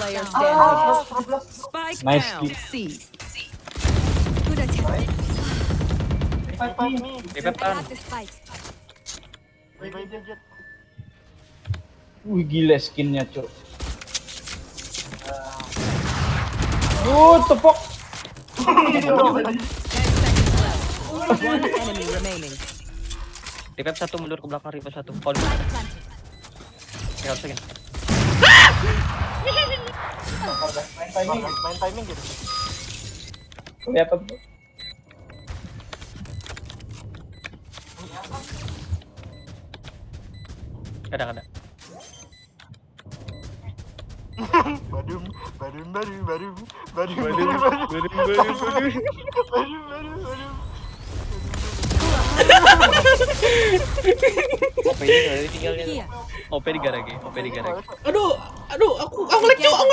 player standing. Spike Nice down. kill. C. Good attempt. Me. Wih gila skinnya cok. Enemy remaining. Revive satu mundur ke belakang, revive satu. Kalau di Spike Main timing, main timing gitu. Kelihatan tuh. Ada ada. Badum, badum, badum, badum, badum, badum, badum, Badum, badum, badum. badum, badum, badum. OP ini tinggalnya. OP di garage, OP di garage. Aduh, aduh, aku aku lag, Cok, aku.